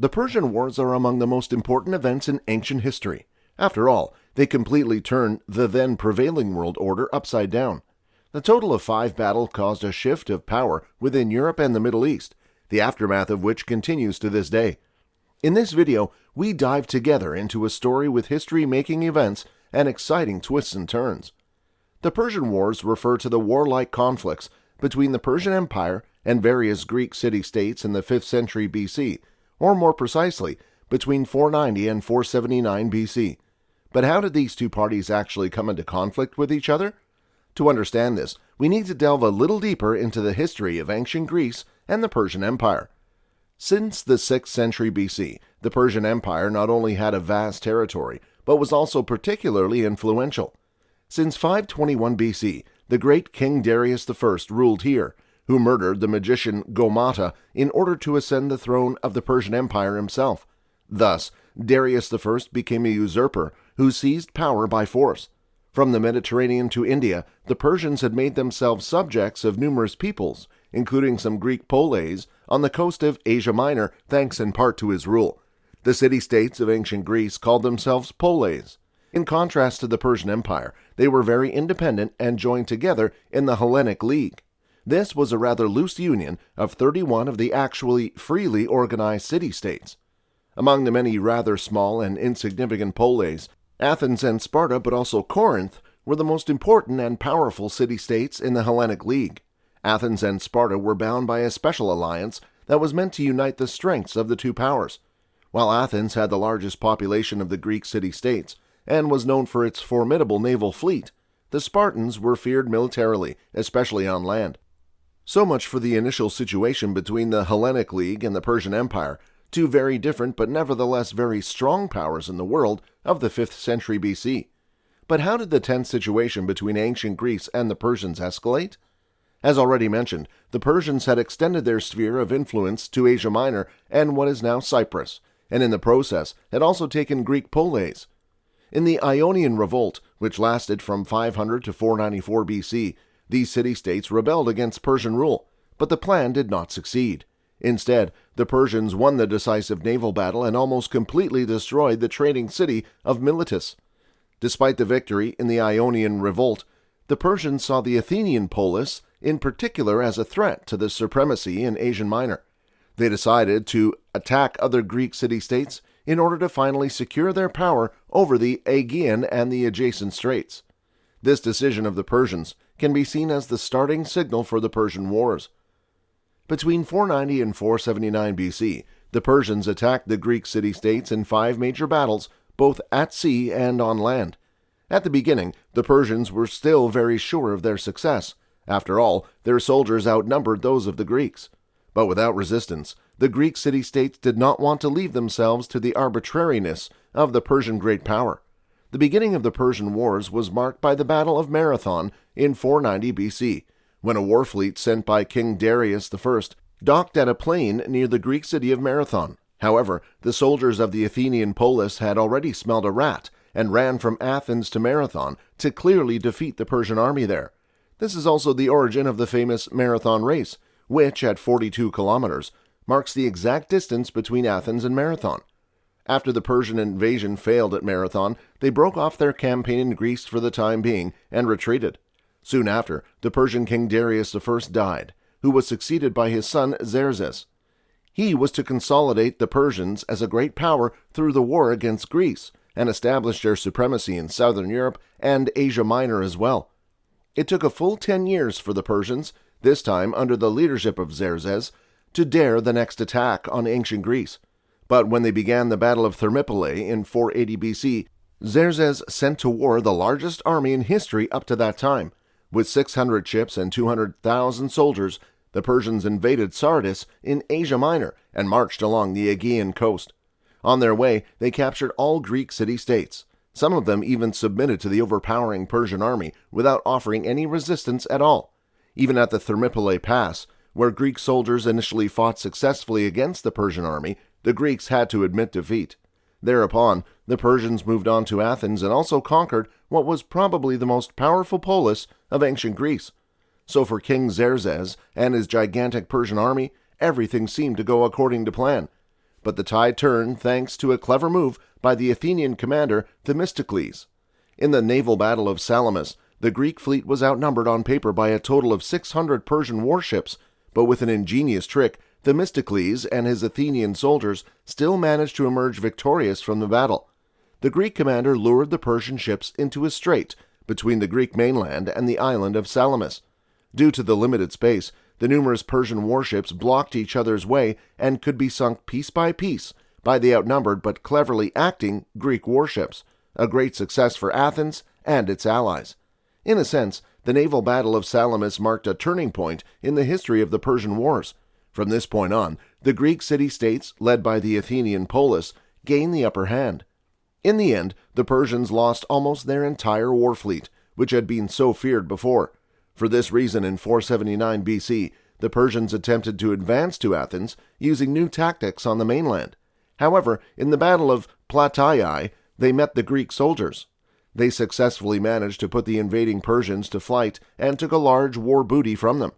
The Persian Wars are among the most important events in ancient history. After all, they completely turned the then prevailing world order upside down. The total of five battles caused a shift of power within Europe and the Middle East, the aftermath of which continues to this day. In this video, we dive together into a story with history-making events and exciting twists and turns. The Persian Wars refer to the warlike conflicts between the Persian Empire and various Greek city-states in the 5th century BC, or more precisely, between 490 and 479 BC. But how did these two parties actually come into conflict with each other? To understand this, we need to delve a little deeper into the history of ancient Greece and the Persian Empire. Since the 6th century BC, the Persian Empire not only had a vast territory, but was also particularly influential. Since 521 BC, the great King Darius I ruled here, who murdered the magician Gaumata in order to ascend the throne of the Persian Empire himself. Thus, Darius I became a usurper who seized power by force. From the Mediterranean to India, the Persians had made themselves subjects of numerous peoples, including some Greek poleis, on the coast of Asia Minor, thanks in part to his rule. The city-states of ancient Greece called themselves poleis. In contrast to the Persian Empire, they were very independent and joined together in the Hellenic League. This was a rather loose union of 31 of the actually freely organized city-states. Among the many rather small and insignificant poleis, Athens and Sparta, but also Corinth, were the most important and powerful city-states in the Hellenic League. Athens and Sparta were bound by a special alliance that was meant to unite the strengths of the two powers. While Athens had the largest population of the Greek city-states and was known for its formidable naval fleet, the Spartans were feared militarily, especially on land. So much for the initial situation between the Hellenic League and the Persian Empire, two very different but nevertheless very strong powers in the world of the 5th century BC. But how did the tense situation between ancient Greece and the Persians escalate? As already mentioned, the Persians had extended their sphere of influence to Asia Minor and what is now Cyprus, and in the process had also taken Greek poleis. In the Ionian Revolt, which lasted from 500 to 494 BC, these city-states rebelled against Persian rule, but the plan did not succeed. Instead, the Persians won the decisive naval battle and almost completely destroyed the trading city of Miletus. Despite the victory in the Ionian Revolt, the Persians saw the Athenian polis in particular as a threat to the supremacy in Asia Minor. They decided to attack other Greek city-states in order to finally secure their power over the Aegean and the adjacent straits. This decision of the Persians can be seen as the starting signal for the Persian Wars. Between 490 and 479 BC, the Persians attacked the Greek city-states in five major battles, both at sea and on land. At the beginning, the Persians were still very sure of their success. After all, their soldiers outnumbered those of the Greeks. But without resistance, the Greek city-states did not want to leave themselves to the arbitrariness of the Persian great power. The beginning of the Persian Wars was marked by the Battle of Marathon in 490 BC, when a war fleet sent by King Darius I docked at a plain near the Greek city of Marathon. However, the soldiers of the Athenian polis had already smelled a rat and ran from Athens to Marathon to clearly defeat the Persian army there. This is also the origin of the famous Marathon race, which, at 42 kilometers, marks the exact distance between Athens and Marathon. After the Persian invasion failed at Marathon, they broke off their campaign in Greece for the time being and retreated. Soon after, the Persian king Darius I died, who was succeeded by his son Xerxes. He was to consolidate the Persians as a great power through the war against Greece and establish their supremacy in southern Europe and Asia Minor as well. It took a full ten years for the Persians, this time under the leadership of Xerxes, to dare the next attack on ancient Greece. But when they began the Battle of Thermopylae in 480 BC, Xerxes sent to war the largest army in history up to that time. With 600 ships and 200,000 soldiers, the Persians invaded Sardis in Asia Minor and marched along the Aegean coast. On their way, they captured all Greek city-states. Some of them even submitted to the overpowering Persian army without offering any resistance at all. Even at the Thermopylae Pass, where Greek soldiers initially fought successfully against the Persian army, the Greeks had to admit defeat. Thereupon, the Persians moved on to Athens and also conquered what was probably the most powerful polis of ancient Greece. So for King Xerxes and his gigantic Persian army, everything seemed to go according to plan. but the tide turned thanks to a clever move by the Athenian commander Themistocles. In the naval battle of Salamis, the Greek fleet was outnumbered on paper by a total of 600 Persian warships, but with an ingenious trick, Themistocles and his Athenian soldiers still managed to emerge victorious from the battle. The Greek commander lured the Persian ships into a strait between the Greek mainland and the island of Salamis. Due to the limited space, the numerous Persian warships blocked each other's way and could be sunk piece by piece by the outnumbered but cleverly acting Greek warships, a great success for Athens and its allies. In a sense, the naval battle of Salamis marked a turning point in the history of the Persian Wars. From this point on, the Greek city states, led by the Athenian polis, gained the upper hand. In the end, the Persians lost almost their entire war fleet, which had been so feared before. For this reason, in 479 BC, the Persians attempted to advance to Athens using new tactics on the mainland. However, in the Battle of Plataea, they met the Greek soldiers. They successfully managed to put the invading Persians to flight and took a large war booty from them.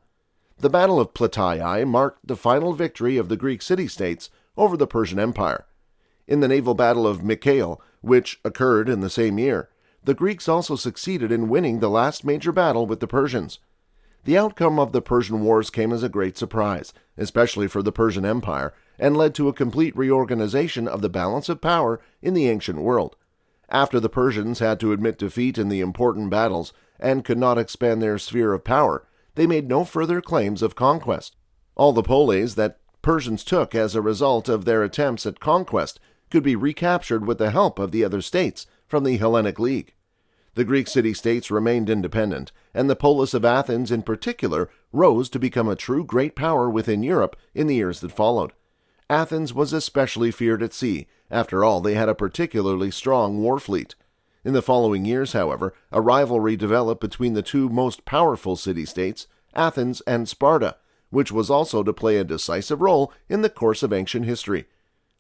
The Battle of Plataea marked the final victory of the Greek city states over the Persian Empire. In the naval battle of Mycale, which occurred in the same year, the Greeks also succeeded in winning the last major battle with the Persians. The outcome of the Persian Wars came as a great surprise, especially for the Persian Empire, and led to a complete reorganization of the balance of power in the ancient world. After the Persians had to admit defeat in the important battles and could not expand their sphere of power, they made no further claims of conquest. All the poleis that Persians took as a result of their attempts at conquest could be recaptured with the help of the other states from the Hellenic League. The Greek city states remained independent, and the polis of Athens in particular rose to become a true great power within Europe in the years that followed. Athens was especially feared at sea. After all, they had a particularly strong war fleet. In the following years, however, a rivalry developed between the two most powerful city states, Athens and Sparta, which was also to play a decisive role in the course of ancient history.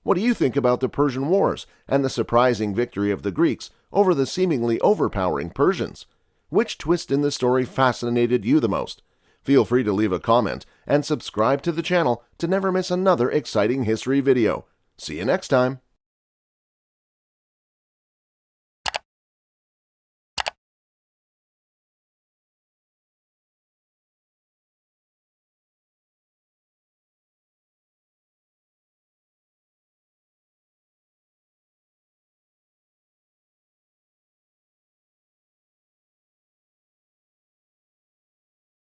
What do you think about the Persian Wars and the surprising victory of the Greeks over the seemingly overpowering Persians? Which twist in the story fascinated you the most? Feel free to leave a comment and subscribe to the channel to never miss another exciting history video. See you next time.